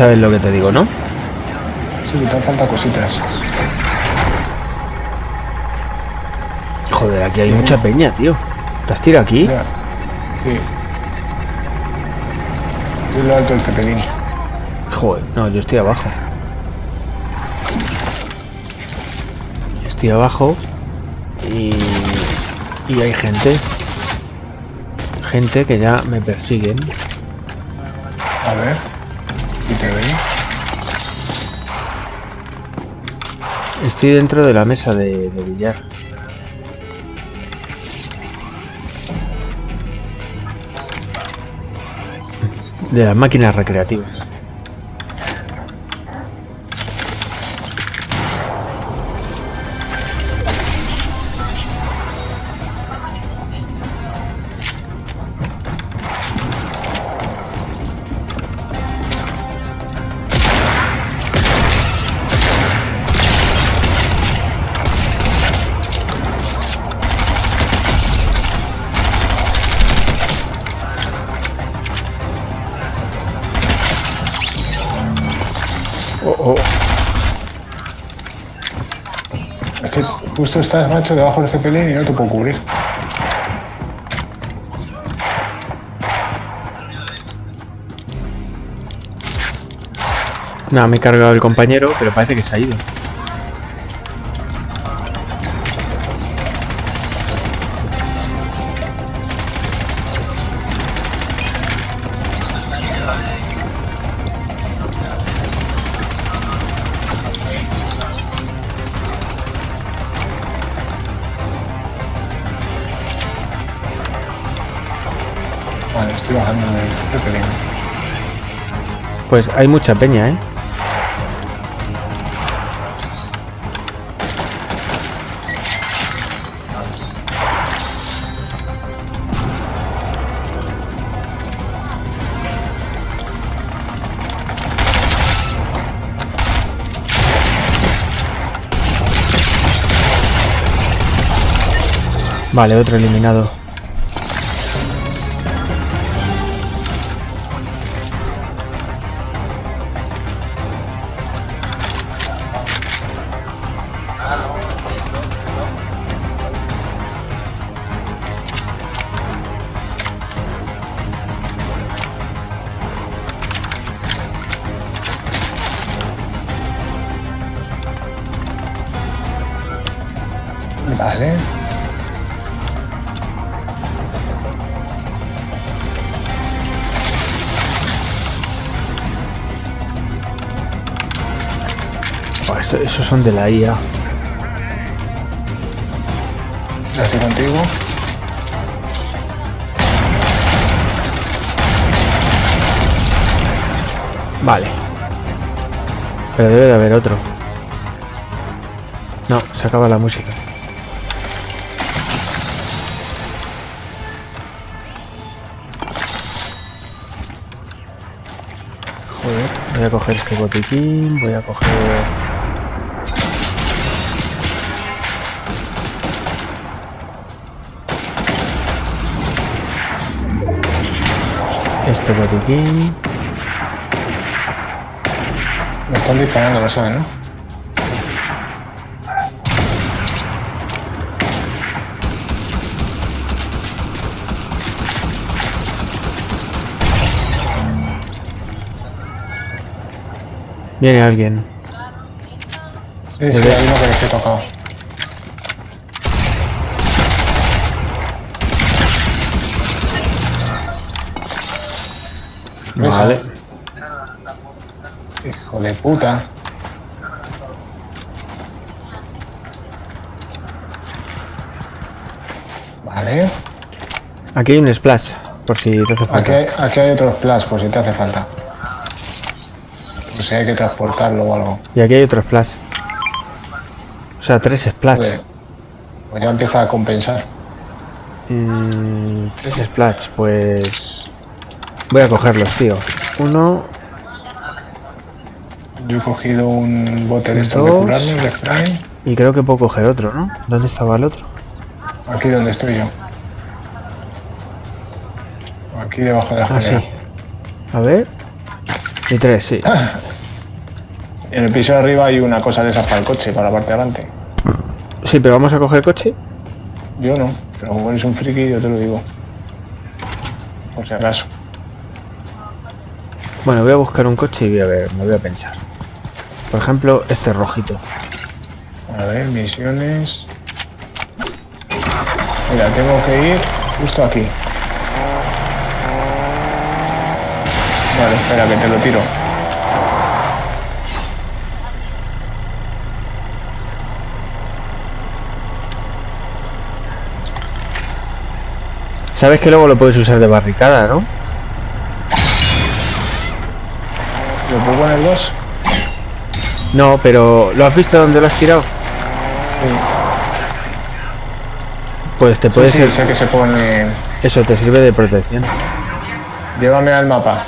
sabes lo que te digo, ¿no? Sí, te hacen falta cositas. Joder, aquí hay mucha peña, tío. ¿Te has tirado aquí? Mira. Sí. Es lo alto del cepelín. Joder, no, yo estoy abajo. Yo estoy abajo y, y hay gente. Gente que ya me persiguen. A ver. ¿Y te ven? Estoy dentro de la mesa de billar. De las máquinas recreativas. Justo estás, macho, debajo del cepelín y no te puedo cubrir. Nada, me he cargado el compañero, pero parece que se ha ido. Pues hay mucha peña, ¿eh? Vale, otro eliminado. Vale. Oh, eso- esos son de la IA. Estoy contigo. Vale. Pero debe de haber otro. No, se acaba la música. Voy a coger este botiquín, voy a coger... Este botiquín... Me están disparando, lo saben, ¿no? Viene alguien. Sí, sí, hay uno que les he tocado. Vale. Hijo de puta. Vale. Aquí hay un splash, por si te hace Aquí falta. hay, aquí hay otro splash, por si te hace falta. Si hay que transportarlo o algo. Y aquí hay otro splash. O sea, tres splash. Joder. Pues ya empieza a compensar. Mm, tres splash, pues... Voy a cogerlos, tío. Uno... Yo he cogido un bote de estos de. Y creo que puedo coger otro, ¿no? ¿Dónde estaba el otro? Aquí donde estoy yo. Aquí debajo de la Ah, sí. A ver. Y tres, sí. En el piso de arriba hay una cosa de esas para el coche, para la parte de adelante. Sí, pero vamos a coger coche. Yo no, pero como eres un friki, yo te lo digo. Por si acaso. Bueno, voy a buscar un coche y voy a ver, me voy a pensar. Por ejemplo, este rojito. A ver, misiones. Mira, tengo que ir justo aquí. Vale, espera que te lo tiro. Sabes que luego lo puedes usar de barricada, ¿no? ¿Lo puedo poner dos? No, pero ¿lo has visto dónde lo has tirado? Sí. Pues te puede sí, ser... sé que se pone... Eso te sirve de protección. Llévame al mapa.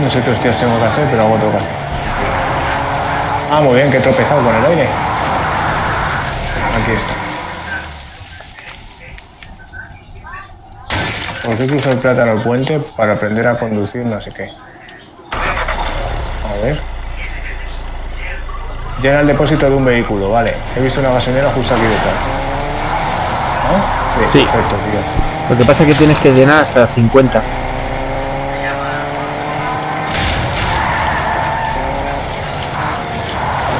No sé qué hostias tengo que hacer, pero que hacer. Ah, muy bien, que he tropezado con el aire. Aquí está. ¿Por qué cruzo el plátano el puente? Para aprender a conducir no sé qué. A ver. Llena el depósito de un vehículo, vale. He visto una gasolinera justo aquí detrás. ¿No? Sí. Perfecto, tío. Lo que pasa es que tienes que llenar hasta 50.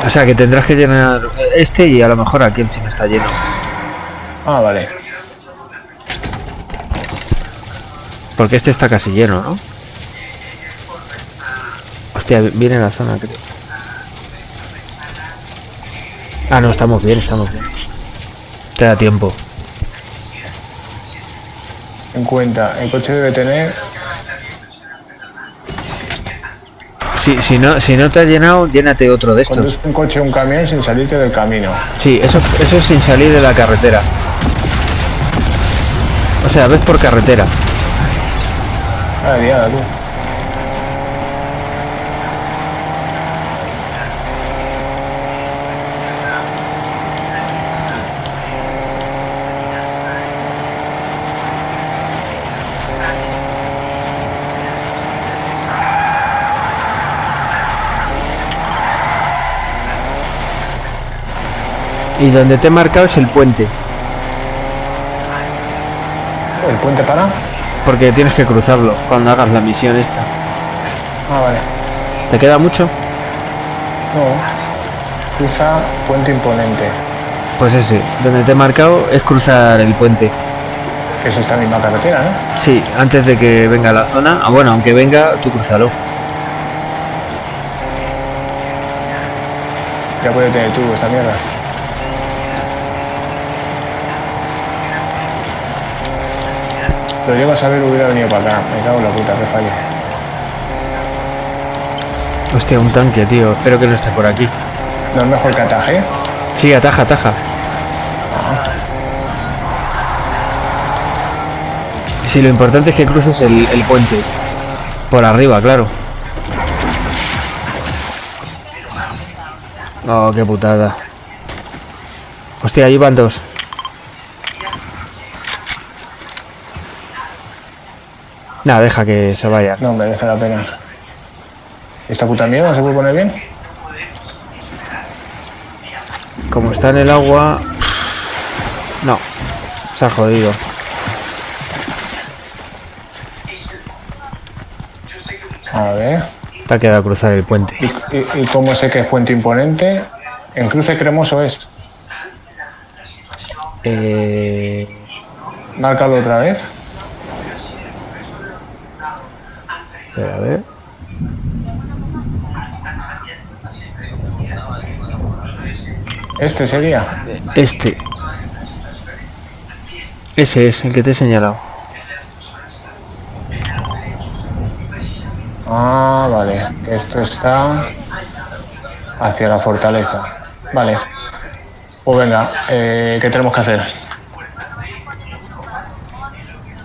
O sea que tendrás que llenar este y a lo mejor aquel si no está lleno. Ah, vale. Porque este está casi lleno, ¿no? Hostia, viene la zona, creo. Ah, no, estamos bien, estamos bien. Te da tiempo. En cuenta, el coche debe tener... Si, si, no, si no te ha llenado, llénate otro de estos. Conduce un coche o un camión sin salirte del camino. Sí, eso, eso es sin salir de la carretera. O sea, ves por carretera. Ah, diada, tú. Y donde te he marcado es el puente. ¿El puente para? Porque tienes que cruzarlo cuando hagas la misión esta. Ah, vale. ¿Te queda mucho? No. Cruza puente imponente. Pues ese, donde te he marcado es cruzar el puente. Que es esta misma carretera, ¿no? Sí, antes de que venga la zona. Ah, bueno, aunque venga, tú cruzalo. Ya puede tener turbo esta mierda. Lo llego a saber hubiera venido para acá. Me cago en la puta, que fallo. Hostia, un tanque, tío. Espero que no esté por aquí. ¿No es mejor que ataje? Sí, ataja, ataja. Sí, lo importante es que cruces el, el puente. Por arriba, claro. Oh, qué putada. Hostia, ahí van dos. Nada, deja que se vaya. No merece la pena. ¿Esta puta mierda se puede poner bien? Como está en el agua... No. Se ha jodido. A ver. Te ha quedado cruzar el puente. ¿Y, y, y cómo sé que es fuente imponente? En cruce cremoso es. Eh... Márcalo otra vez. Espera, a ver. Este sería. Este. Ese es el que te he señalado. Ah, vale. Esto está hacia la fortaleza. Vale. Pues venga, eh, ¿qué tenemos que hacer?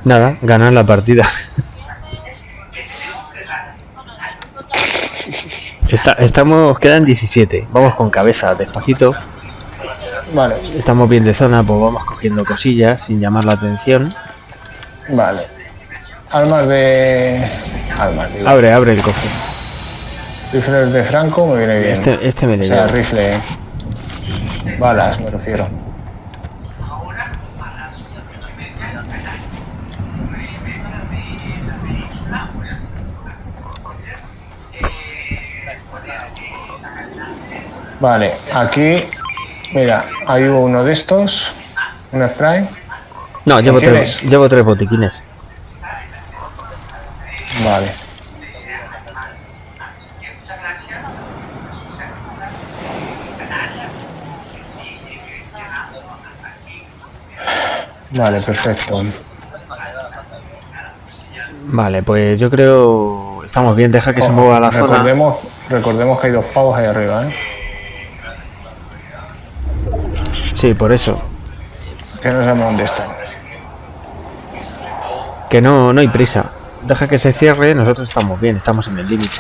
Nada, ganar la partida. Está, estamos, quedan 17. Vamos con cabeza, despacito. Vale, Estamos bien de zona, pues vamos cogiendo cosillas sin llamar la atención. vale. Armas de. Armas, digo. Abre, abre el cofre. Rifles de Franco me viene bien. Este, este me O le sea, llevo. rifle. Balas, me refiero. Vale, aquí, mira, hay uno de estos, un spray. No, llevo tres, llevo tres botiquines. Vale. Vale, perfecto. Vale, pues yo creo... Estamos bien, deja que se mueva la zona. recordemos, recordemos que hay dos pavos ahí arriba, ¿eh? Sí, por eso. Que no sabemos dónde están. Que no, no hay prisa. Deja que se cierre, nosotros estamos bien, estamos en el límite.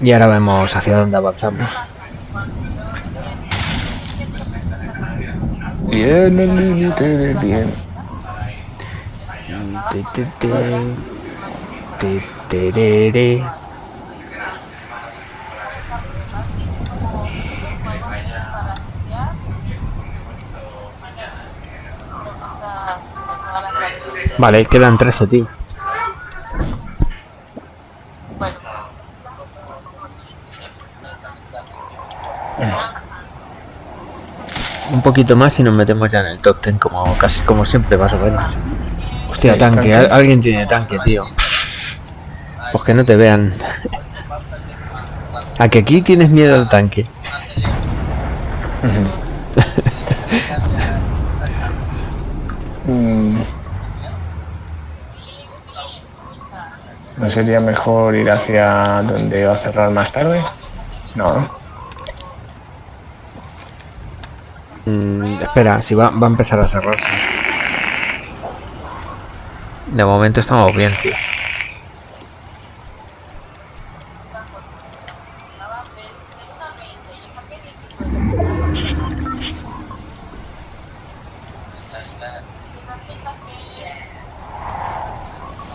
Y ahora vemos hacia dónde avanzamos. Bien, el límite del bien. Te, te, te. Vale, quedan 13, tío. Un poquito más y nos metemos ya en el top 10 como casi como siempre más o menos. Hostia, tanque, tanque. al- alguien tiene tanque, tío. Pues que no te vean. A que aquí tienes miedo al tanque. Mm. ¿No sería mejor ir hacia donde va a cerrar más tarde? No, ¿no? Mm, espera, si va, va a empezar a cerrarse. De momento estamos bien, tío.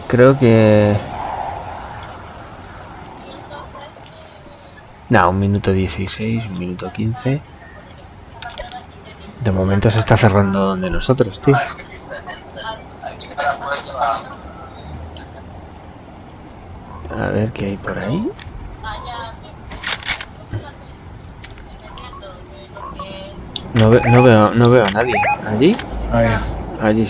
Creo que... No, un minuto 16, un minuto 15. De momento se está cerrando donde nosotros, tío. A ver qué hay por ahí. No, ve- no veo, no veo a nadie. ¿Allí? Allí.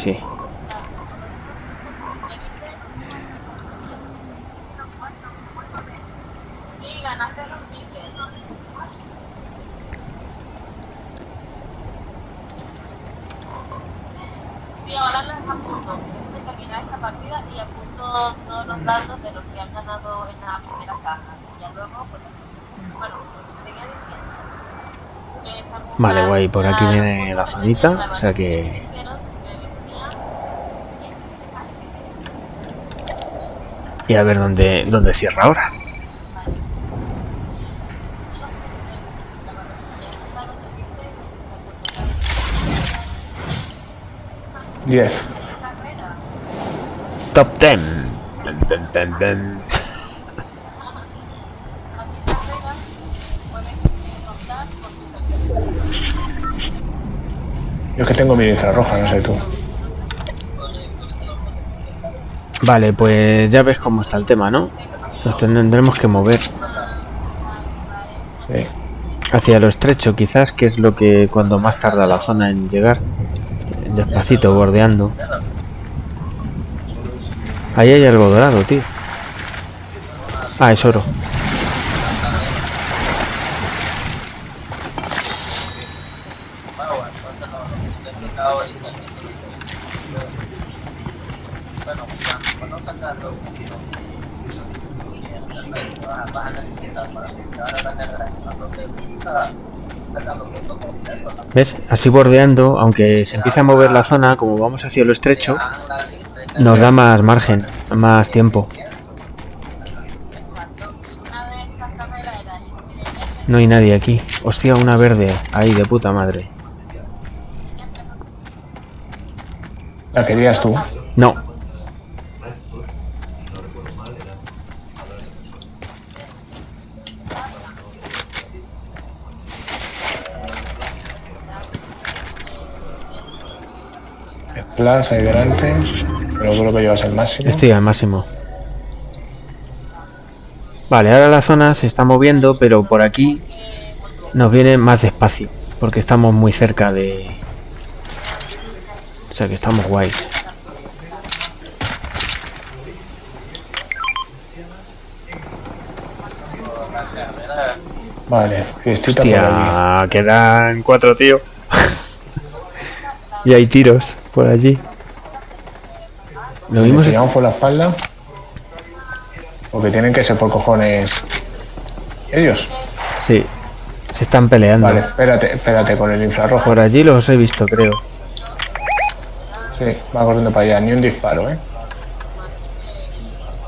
Sí, ahora les apunto. De terminar esta partida y apunto todos los datos de los que han ganado en la primera caja. Y ya luego, pues, bueno, lo que seguía diciendo. es apuntar Vale, guay, por aquí viene la zonita, o sea que... Y a ver dónde, dónde cierra ahora. Diez. Top 10. Dun, dun, dun, Yo es que tengo mi infrarroja, no sé tú. Vale, pues ya ves cómo está el tema, ¿no? Nos tendremos que mover Sí. hacia lo estrecho, quizás, que es lo que cuando más tarda la zona en llegar. Despacito, bordeando. Ahí hay algo dorado, tío. Ah, es oro. ¿Ves? Así bordeando, aunque se empieza a mover la zona, como vamos hacia lo estrecho, nos da más margen, más tiempo. No hay nadie aquí. Hostia, una verde. Ahí, de puta madre. La querías tú. No. Splash ahí delante. Pero creo que llevas el máximo. Estoy al máximo. Vale, ahora la zona se está moviendo, pero por aquí nos viene más despacio. Porque estamos muy cerca de... O sea que estamos guays. Vale, allí. Hostia, quedan cuatro, tío. y hay tiros por allí. Lo ¿Le mismo se... tiramos por la espalda? Porque tienen que ser por cojones ellos. Sí, se están peleando. Vale, espérate, espérate con el infrarrojo. Por allí los he visto, creo. Sí, va corriendo para allá, ni un disparo, ¿eh?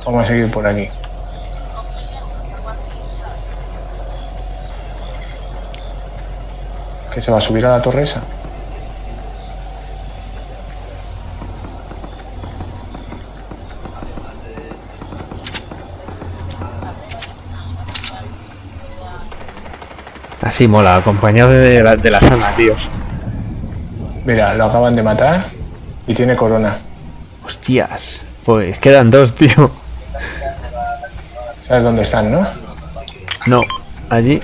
Vamos a seguir por aquí. ¿Que se va a subir a la torre esa? Así mola, acompañado de la, de la zona, tío. Mira, lo acaban de matar y tiene corona. Hostias. Pues quedan dos, tío. ¿Sabes dónde están, no? No, allí.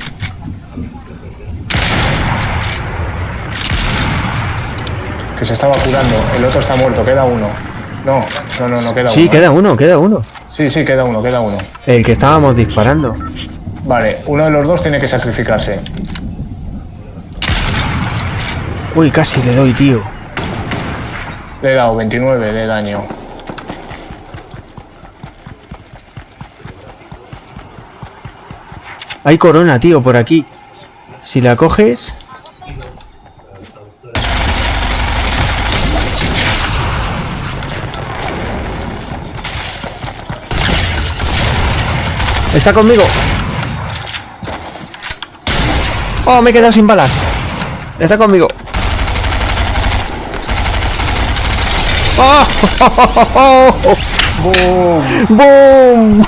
Que se estaba curando. El otro está muerto, queda uno. No, no, no, no queda Sí, uno. queda uno, queda uno. Sí, sí, queda uno, queda uno. El que estábamos disparando. Vale, uno de los dos tiene que sacrificarse. Uy, casi le doy, tío. Le he dado 29 de daño. Hay corona, tío, por aquí. Si la coges... Está conmigo. Oh, me he quedado sin balas. Está conmigo. ¡Oh! ¡Boom!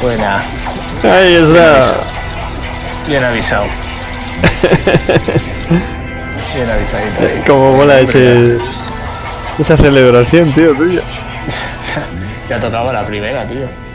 Buena. Ahí está. Bien avisado. Bien avisadito. Como mola ese... Esa celebración, tío, tuya. Ya tocaba la primera, tío.